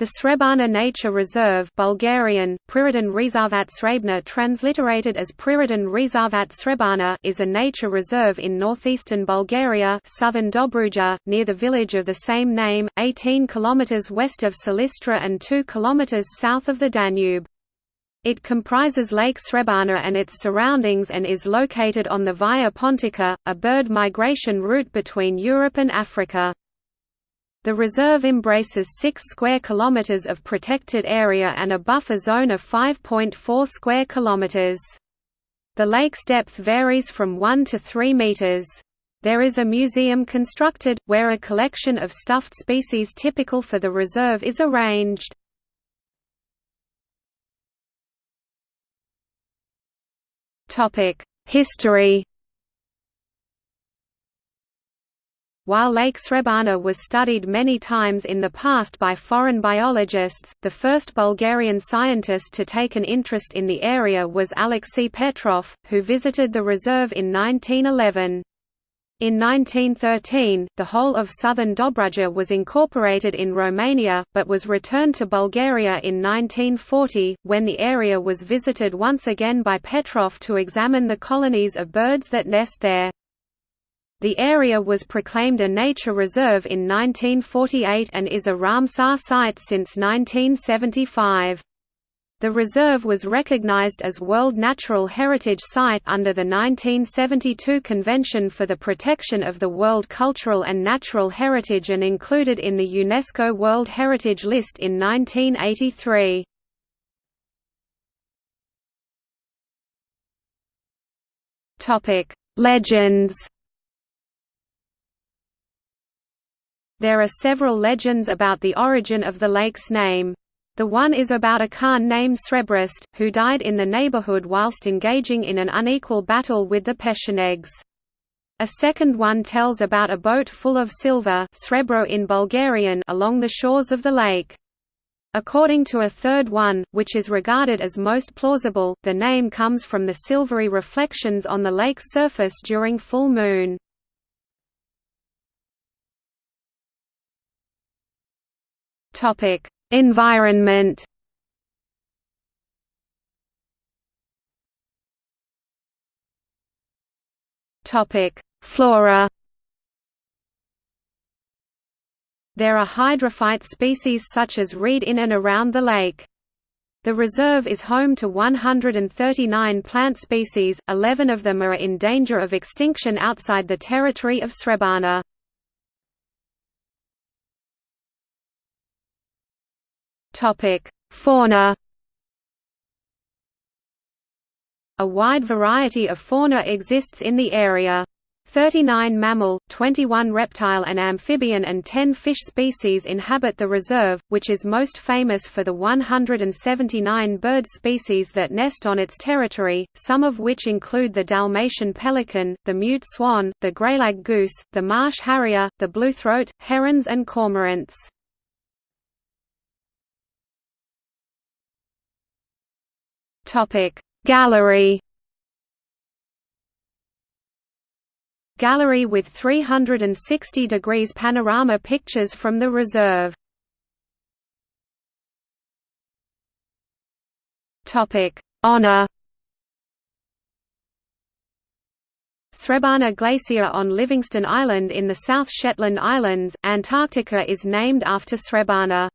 The Srebarna Nature Reserve Bulgarian, Prirodin Rezervat Srebna transliterated as Priroden Rezervat Srebarna is a nature reserve in northeastern Bulgaria southern Dobruja, near the village of the same name, 18 km west of Silistra and 2 km south of the Danube. It comprises Lake Srebarna and its surroundings and is located on the Via Pontica, a bird migration route between Europe and Africa. The reserve embraces 6 square kilometers of protected area and a buffer zone of 5.4 square kilometers. The lake's depth varies from 1 to 3 meters. There is a museum constructed, where a collection of stuffed species typical for the reserve is arranged. History While Lake Srebarna was studied many times in the past by foreign biologists, the first Bulgarian scientist to take an interest in the area was Alexei Petrov, who visited the reserve in 1911. In 1913, the whole of southern Dobruja was incorporated in Romania, but was returned to Bulgaria in 1940, when the area was visited once again by Petrov to examine the colonies of birds that nest there. The area was proclaimed a nature reserve in 1948 and is a Ramsar site since 1975. The reserve was recognized as World Natural Heritage Site under the 1972 Convention for the Protection of the World Cultural and Natural Heritage and included in the UNESCO World Heritage List in 1983. Legends There are several legends about the origin of the lake's name. The one is about a Khan named Srebrist, who died in the neighborhood whilst engaging in an unequal battle with the Pechenegs. A second one tells about a boat full of silver srebro in Bulgarian along the shores of the lake. According to a third one, which is regarded as most plausible, the name comes from the silvery reflections on the lake's surface during full moon. Topic: Environment. Topic: Flora. There are hydrophyte species such as reed in and around the lake. The reserve is home to 139 plant species, 11 of them are in danger of extinction outside the territory of Srebarna. Fauna. A wide variety of fauna exists in the area. 39 mammal, 21 reptile and amphibian and 10 fish species inhabit the reserve, which is most famous for the 179 bird species that nest on its territory, some of which include the Dalmatian pelican, the mute swan, the greylag goose, the marsh harrier, the bluethroat, herons and cormorants. Gallery Gallery with 360 degrees panorama pictures from the reserve. Honor Srebarna Glacier on Livingston Island in the South Shetland Islands, Antarctica is named after Srebarna.